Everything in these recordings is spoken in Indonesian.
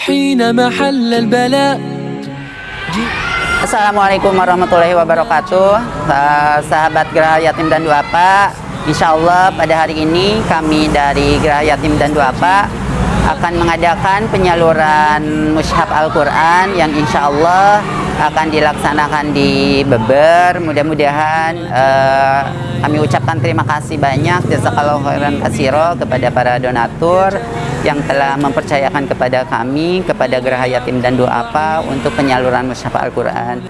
حين محل البلاء Assalamualaikum warahmatullahi wabarakatuh Eh, Sahabat Geraha Yatim dan Duafa Insya Allah pada hari ini kami dari Geraha Yatim dan Duafa akan mengadakan penyaluran mushaf Al-Quran yang insya Allah akan dilaksanakan di Beber. Mudah-mudahan uh, kami ucapkan terima kasih banyak jazakallahu khairan kasiro kepada para donatur yang telah mempercayakan kepada kami, kepada Geraha Yatim dan Doa Apa untuk penyaluran musyafa Al-Quran.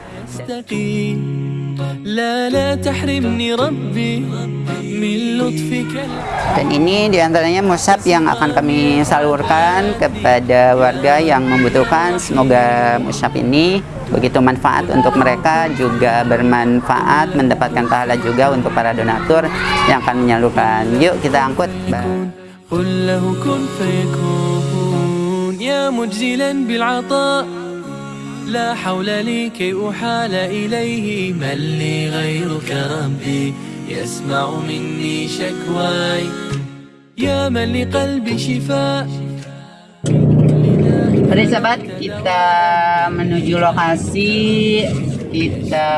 Dan ini di antaranya musab yang akan kami salurkan kepada warga yang membutuhkan. Semoga musab ini begitu manfaat untuk mereka, juga bermanfaat, mendapatkan pahala juga untuk para donatur yang akan menyalurkan. Yuk kita angkut. قل له كن فيكون يا مجزلا بالعطاء لا حول لي كي أحال إليه من لي غيرك ربي يسمع مني شكواي يا من لقلبي شفاء Mari sahabat, kita menuju lokasi. Kita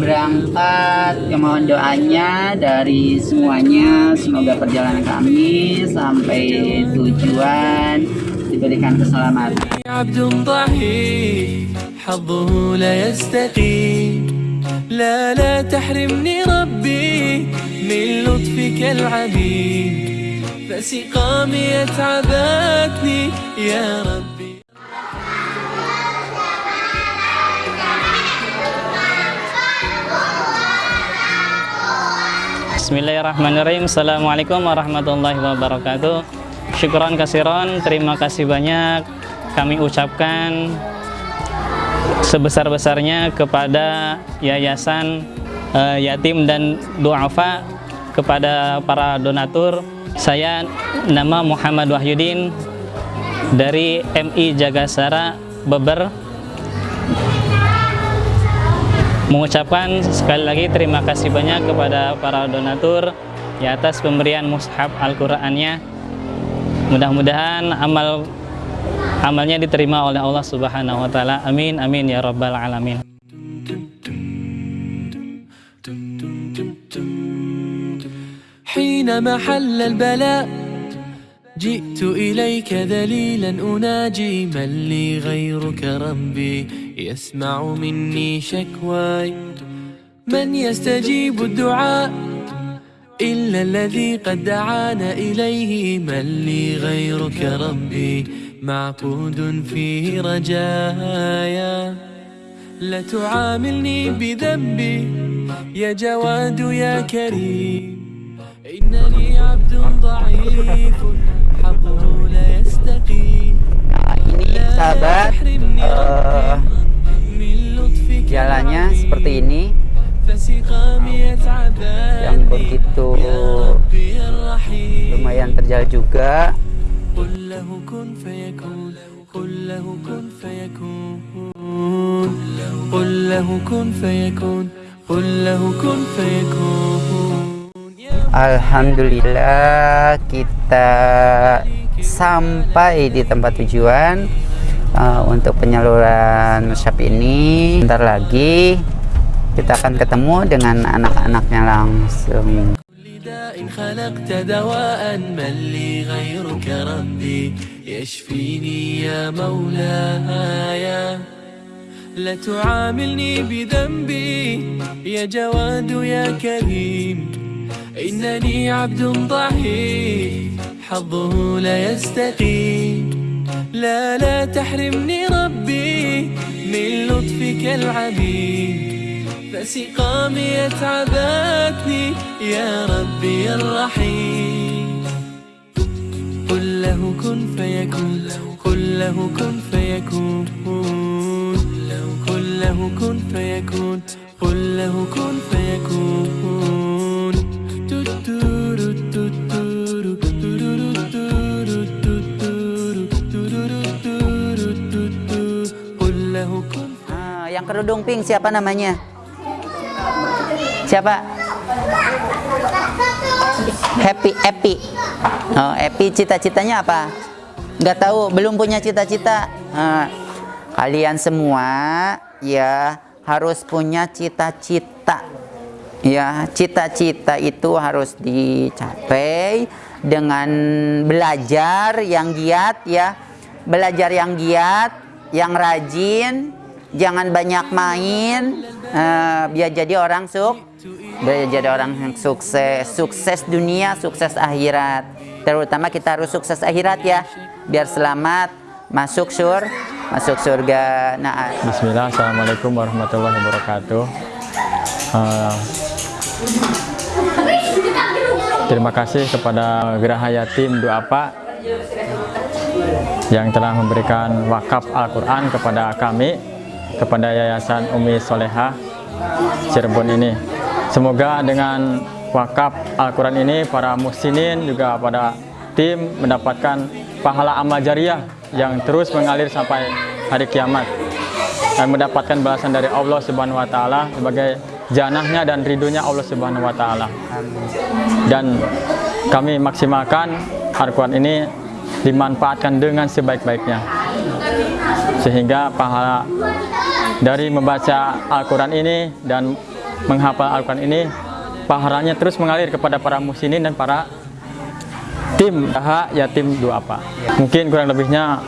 berangkat. Ya, mohon doanya dari semuanya. Semoga perjalanan kami sampai tujuan diberikan keselamatan. عبد ضعيف حظه لا يستقيم لا لا تحرمني ربي من لطفك العميم فسقامي يتعبتني يا ربي Bismillahirrahmanirrahim. Assalamualaikum warahmatullahi wabarakatuh. Syukuran kasiron Terima kasih banyak. Kami ucapkan Sebesar-besarnya kepada Yayasan eh, Yatim dan Duafa Kepada para donatur. Saya nama Muhammad Wahyudin Dari MI Jagasara Beber mengucapkan sekali lagi terima kasih banyak kepada para donatur di atas pemberian mushaf Al-Qur'annya. Mudah-mudahan amal amalnya diterima oleh Allah Subhanahu wa taala. Amin amin ya rabbal alamin. حين محل البلاء جئت إليك ذليلا أناجي من لي غيرك ربي يسمع مني شكواي. من يستجيب الدعاء إلا الذي قد دعانا إليه؟ من لي غيرك ربي معقود فيه رجايا. لا تعاملني بذنبي يا جواد يا كريم. إنني عبد ضعيف حظه لا يستقيم لا تحرمني eh, seperti ini yang begitu lumayan terjal juga Alhamdulillah kita sampai di tempat tujuan uh, untuk penyaluran musyaf ini. Ntar lagi kita akan ketemu dengan anak-anaknya langsung. خلقت دواء من لي غيرك ربي. يشفيني يا مولاي لا تعاملني بذنبي يا جواد يا كريم. إنني عبد ضعيف حظه لا يستقيم. لا لا تحرمني ربي من لطفك العميم فسقامي يتعبتني يا ربي الرحيم. قل له كن فيكون قل له كن فيكون. قل له كن فيكون قل له كن فيكون. قل له كن Nah, yang kerudung pink siapa namanya? Siapa? Happy Happy. Oh, Happy cita-citanya apa? Nggak tahu, belum punya cita-cita. Nah, kalian semua ya harus punya cita-cita. Ya, cita-cita itu harus dicapai dengan belajar yang giat ya. Belajar yang giat, yang rajin, jangan banyak main, eh, biar jadi orang suk, biar jadi orang yang sukses, sukses dunia, sukses akhirat. Terutama kita harus sukses akhirat ya, biar selamat masuk sur, masuk surga. Nah, Bismillah, Assalamualaikum warahmatullahi wabarakatuh. Uh, terima kasih kepada Geraha Yatim Duapa yang telah memberikan wakaf Al-Quran kepada kami, kepada Yayasan Umi Soleha Cirebon ini. Semoga dengan wakaf Al-Quran ini para muhsinin juga pada tim mendapatkan pahala amal jariah yang terus mengalir sampai hari kiamat dan mendapatkan balasan dari Allah Subhanahu wa taala sebagai janahnya dan ridhonya Allah Subhanahu wa taala. Dan kami maksimalkan Al-Qur'an ini dimanfaatkan dengan sebaik-baiknya Sehingga pahala dari membaca Al-Qur'an ini dan menghafal Al-Qur'an ini pahalanya terus mengalir kepada para muslimin dan para tim Daha Yatim Duapa. Mungkin kurang lebihnya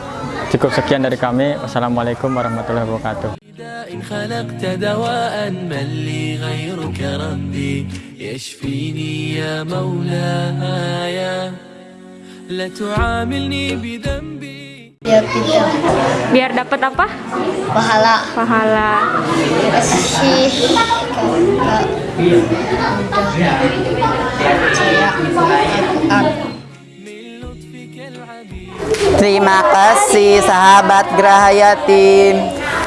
cukup sekian dari kami. Wassalamualaikum warahmatullahi wabarakatuh. داء خلقت دواء من لي غيرك ربي يشفيني يا مولاي لا تعاملني بذنبي biar pindah biar dapat apa? Pahala. Pahala. Kasih Terima kasih sahabat Geraha Yatim.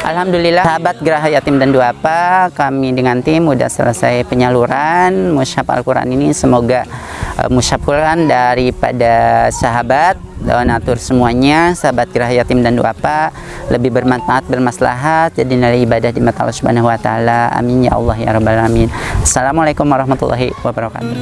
Alhamdulillah sahabat Geraha Yatim dan apa kami dengan tim sudah selesai penyaluran musyaf Al-Qur'an ini. Semoga Eh, musyaf Quran daripada sahabat donatur semuanya sahabat kira yatim dan duafa lebih bermanfaat bermaslahat jadi nilai ibadah di mata Allah Subhanahu wa taala. Amin ya Allah ya rabbal alamin. Assalamualaikum warahmatullahi wabarakatuh.